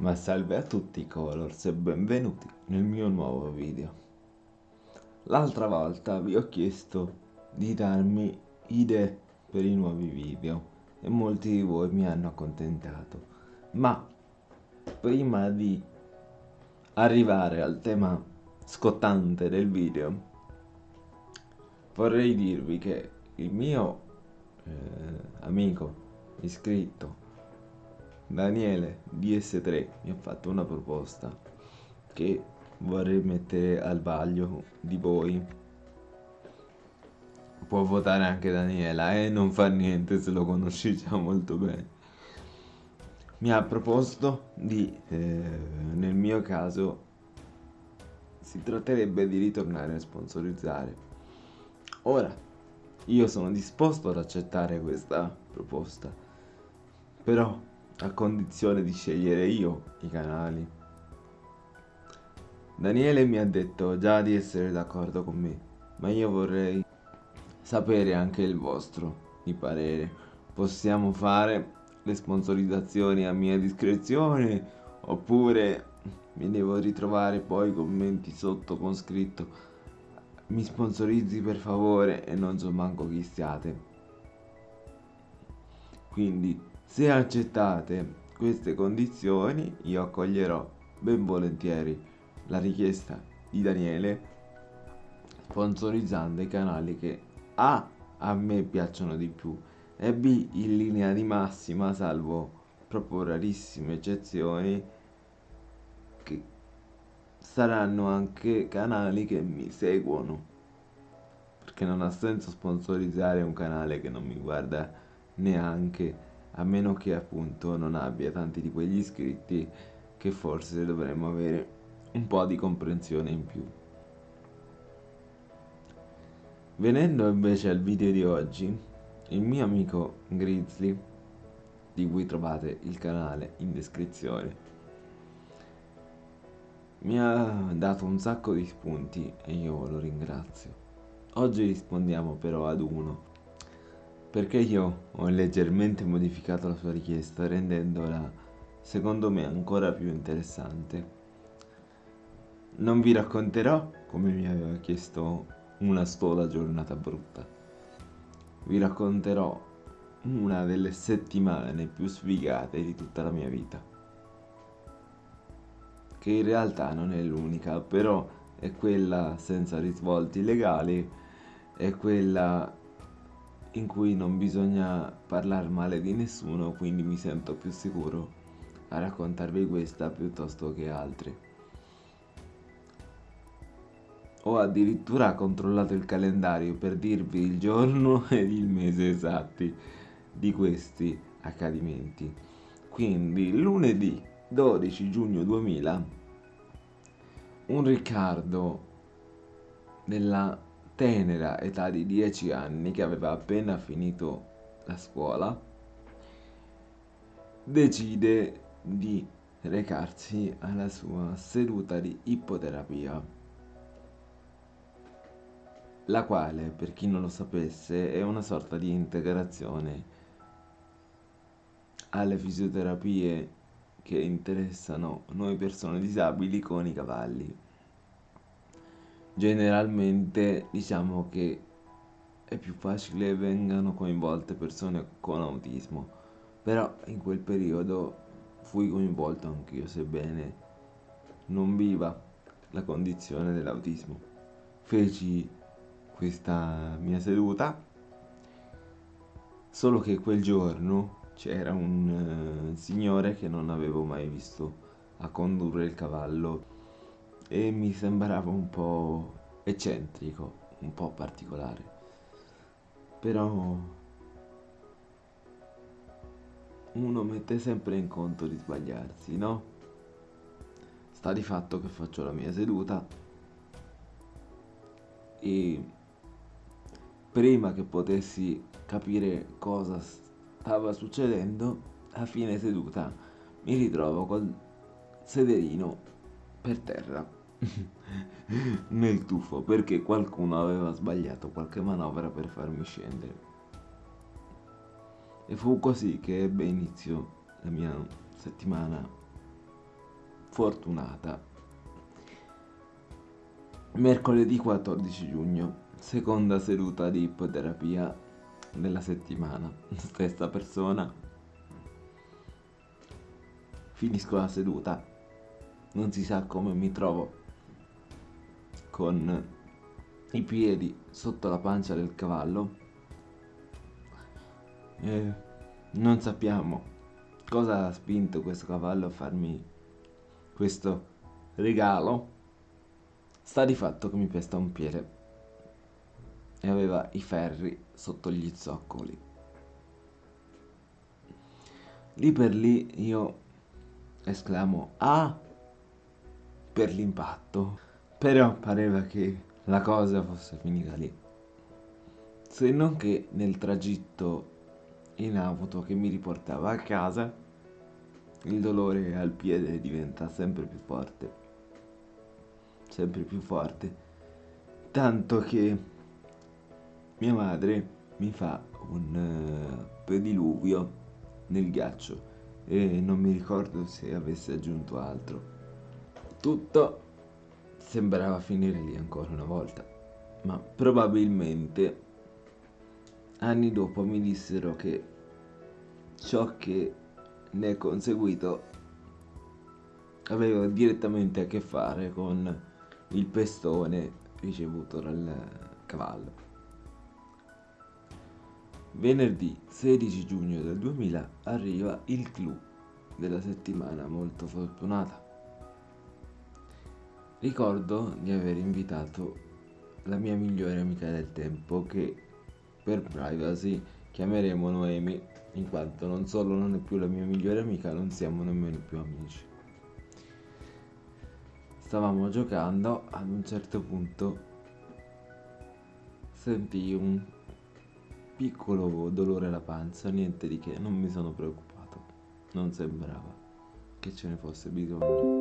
Ma salve a tutti Colors e benvenuti nel mio nuovo video. L'altra volta vi ho chiesto di darmi idee per i nuovi video e molti di voi mi hanno accontentato. Ma prima di arrivare al tema scottante del video vorrei dirvi che il mio eh, amico iscritto Daniele DS3 mi ha fatto una proposta che vorrei mettere al vaglio di voi può votare anche Daniela e eh? non fa niente se lo conosci già molto bene mi ha proposto di eh, nel mio caso si tratterebbe di ritornare a sponsorizzare Ora, io sono disposto ad accettare questa proposta, però a condizione di scegliere io i canali. Daniele mi ha detto già di essere d'accordo con me, ma io vorrei sapere anche il vostro di parere. Possiamo fare le sponsorizzazioni a mia discrezione oppure mi devo ritrovare poi commenti sotto con scritto mi sponsorizzi per favore e non so manco chi siate. Quindi se accettate queste condizioni io accoglierò ben volentieri la richiesta di Daniele sponsorizzando i canali che A a me piacciono di più e B in linea di massima salvo proprio rarissime eccezioni che saranno anche canali che mi seguono. Perché non ha senso sponsorizzare un canale che non mi guarda neanche a meno che appunto non abbia tanti di quegli iscritti che forse dovremmo avere un po' di comprensione in più venendo invece al video di oggi il mio amico Grizzly di cui trovate il canale in descrizione mi ha dato un sacco di spunti e io lo ringrazio. Oggi rispondiamo però ad uno, perché io ho leggermente modificato la sua richiesta rendendola secondo me ancora più interessante. Non vi racconterò come mi aveva chiesto una sola giornata brutta. Vi racconterò una delle settimane più sfigate di tutta la mia vita che in realtà non è l'unica, però è quella senza risvolti legali, è quella in cui non bisogna parlare male di nessuno, quindi mi sento più sicuro a raccontarvi questa piuttosto che altre. Ho addirittura controllato il calendario per dirvi il giorno ed il mese esatti di questi accadimenti. Quindi lunedì 12 giugno 2000 un Riccardo della tenera età di 10 anni che aveva appena finito la scuola decide di recarsi alla sua seduta di ippoterapia la quale per chi non lo sapesse è una sorta di integrazione alle fisioterapie che interessano noi persone disabili con i cavalli. Generalmente diciamo che è più facile vengano coinvolte persone con autismo, però in quel periodo fui coinvolto anch'io, sebbene non viva la condizione dell'autismo. Feci questa mia seduta, solo che quel giorno c'era un uh, signore che non avevo mai visto a condurre il cavallo e mi sembrava un po' eccentrico, un po' particolare. Però uno mette sempre in conto di sbagliarsi, no? Sta di fatto che faccio la mia seduta e prima che potessi capire cosa stava succedendo, a fine seduta mi ritrovo col sederino per terra nel tuffo perché qualcuno aveva sbagliato qualche manovra per farmi scendere. E fu così che ebbe inizio la mia settimana fortunata. Mercoledì 14 giugno, seconda seduta di ipoterapia della settimana. Stessa persona. Finisco la seduta. Non si sa come mi trovo con i piedi sotto la pancia del cavallo. E non sappiamo cosa ha spinto questo cavallo a farmi questo regalo. Sta di fatto che mi pesta un piede e aveva i ferri sotto gli zoccoli. Lì per lì io esclamo Ah! per l'impatto. Però pareva che la cosa fosse finita lì. Se non che nel tragitto in auto che mi riportava a casa, il dolore al piede diventa sempre più forte. Sempre più forte. Tanto che mia madre mi fa un uh, pediluvio nel ghiaccio e non mi ricordo se avesse aggiunto altro. Tutto sembrava finire lì ancora una volta, ma probabilmente anni dopo mi dissero che ciò che ne è conseguito aveva direttamente a che fare con il pestone ricevuto dal cavallo. Venerdì 16 giugno del 2000 arriva il clou della settimana molto fortunata. Ricordo di aver invitato la mia migliore amica del tempo che per privacy chiameremo Noemi in quanto non solo non è più la mia migliore amica, non siamo nemmeno più amici. Stavamo giocando, ad un certo punto sentii un piccolo dolore alla pancia, niente di che, non mi sono preoccupato, non sembrava che ce ne fosse bisogno.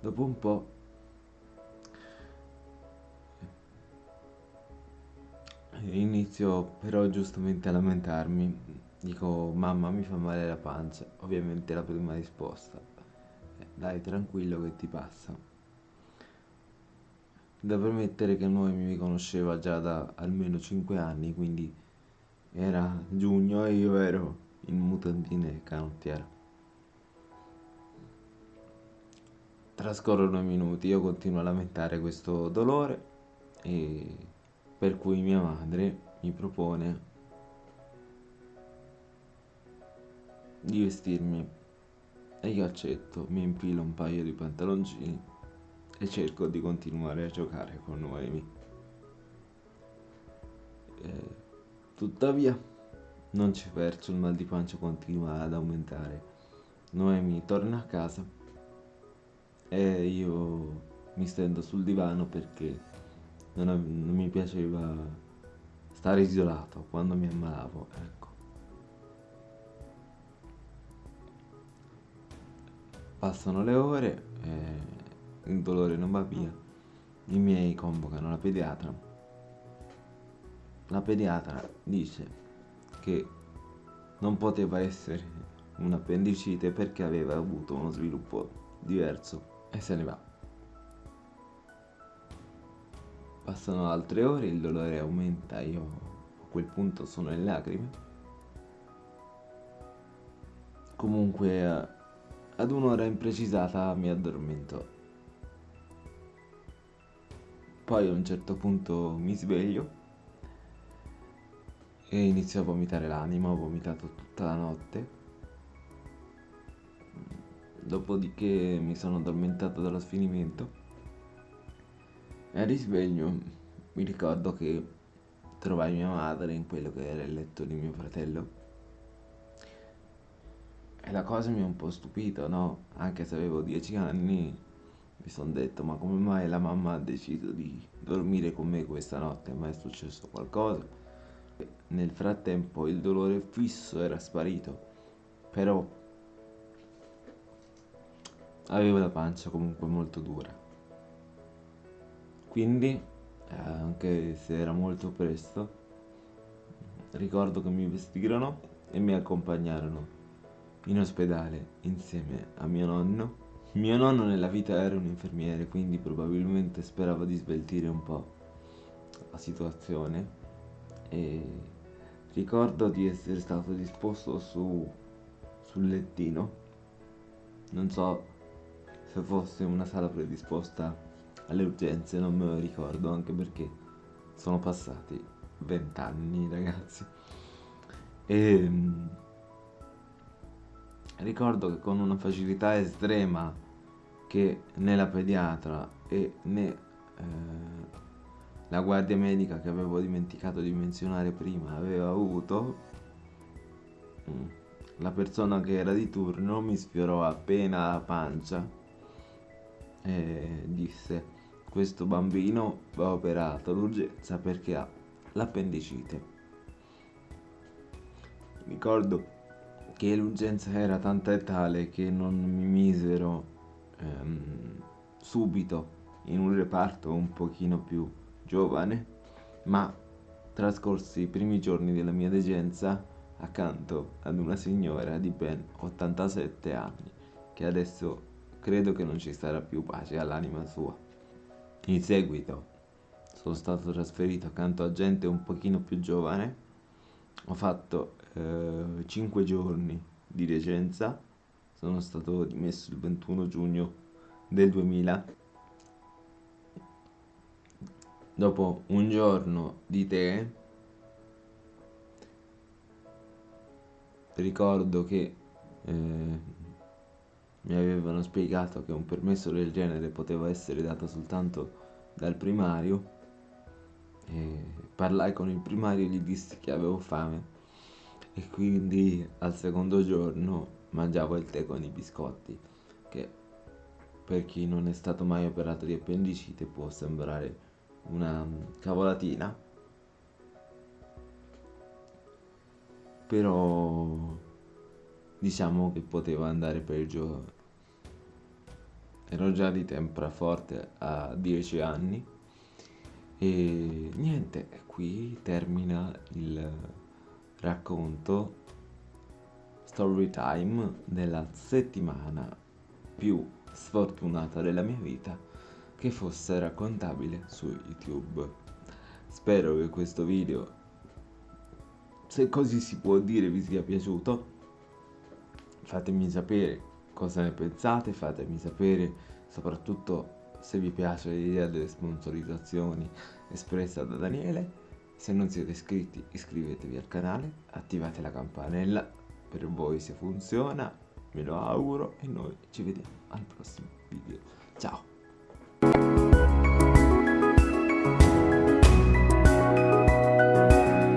Dopo un po' Inizio però giustamente a lamentarmi. Dico, mamma mi fa male la pancia. Ovviamente la prima risposta. Eh, dai, tranquillo che ti passa. Da premettere che noi mi conosceva già da almeno 5 anni, quindi era giugno e io ero in mutandine canottiera. Trascorrono i minuti, io continuo a lamentare questo dolore e per cui mia madre mi propone di vestirmi e io accetto, mi infilo un paio di pantaloncini e cerco di continuare a giocare con Noemi. E, tuttavia non ci perso, il mal di pancia continua ad aumentare. Noemi torna a casa e io mi stendo sul divano perché non, non mi piaceva stare isolato quando mi ammalavo, ecco. Passano le ore, e il dolore non va via, i miei convocano la pediatra. La pediatra dice che non poteva essere un'appendicite perché aveva avuto uno sviluppo diverso e se ne va. Passano altre ore, il dolore aumenta, io a quel punto sono in lacrime. Comunque ad un'ora imprecisata mi addormento. Poi a un certo punto mi sveglio e inizio a vomitare l'anima, ho vomitato tutta la notte. Dopodiché mi sono addormentato dallo sfinimento al risveglio mi ricordo che trovai mia madre in quello che era il letto di mio fratello. E la cosa mi ha un po' stupito, no? Anche se avevo dieci anni, mi sono detto, ma come mai la mamma ha deciso di dormire con me questa notte? Ma è successo qualcosa? Nel frattempo il dolore fisso era sparito, però avevo la pancia comunque molto dura. Quindi, eh, anche se era molto presto, ricordo che mi vestirono e mi accompagnarono in ospedale insieme a mio nonno Mio nonno nella vita era un infermiere, quindi probabilmente sperava di sveltire un po' la situazione e ricordo di essere stato disposto su sul lettino. Non so se fosse una sala predisposta alle urgenze, non me lo ricordo, anche perché sono passati vent'anni, ragazzi. E ehm, ricordo che con una facilità estrema che né la pediatra e né eh, la guardia medica che avevo dimenticato di menzionare prima aveva avuto, mm, la persona che era di turno mi sfiorò appena la pancia e disse questo bambino va operato d'urgenza perché ha l'appendicite. Ricordo che l'urgenza era tanta e tale che non mi misero ehm, subito in un reparto un pochino più giovane, ma trascorsi i primi giorni della mia degenza accanto ad una signora di ben 87 anni, che adesso credo che non ci sarà più pace all'anima sua. In seguito sono stato trasferito accanto a gente un pochino più giovane, ho fatto eh, 5 giorni di degenza sono stato dimesso il 21 giugno del 2000 dopo un giorno di te ricordo che eh, mi avevano spiegato che un permesso del genere poteva essere dato soltanto dal primario e parlai con il primario e gli dissi che avevo fame e quindi al secondo giorno mangiavo il tè con i biscotti, che per chi non è stato mai operato di appendicite può sembrare una cavolatina, però diciamo che poteva andare peggio. Ero già di forte a 10 anni e niente, qui termina il racconto story time della settimana più sfortunata della mia vita che fosse raccontabile su YouTube. Spero che questo video, se così si può dire, vi sia piaciuto. Fatemi sapere cosa ne pensate, fatemi sapere soprattutto se vi piace l'idea delle sponsorizzazioni espressa da Daniele. Se non siete iscritti iscrivetevi al canale, attivate la campanella per voi se funziona, me lo auguro e noi ci vediamo al prossimo video. Ciao!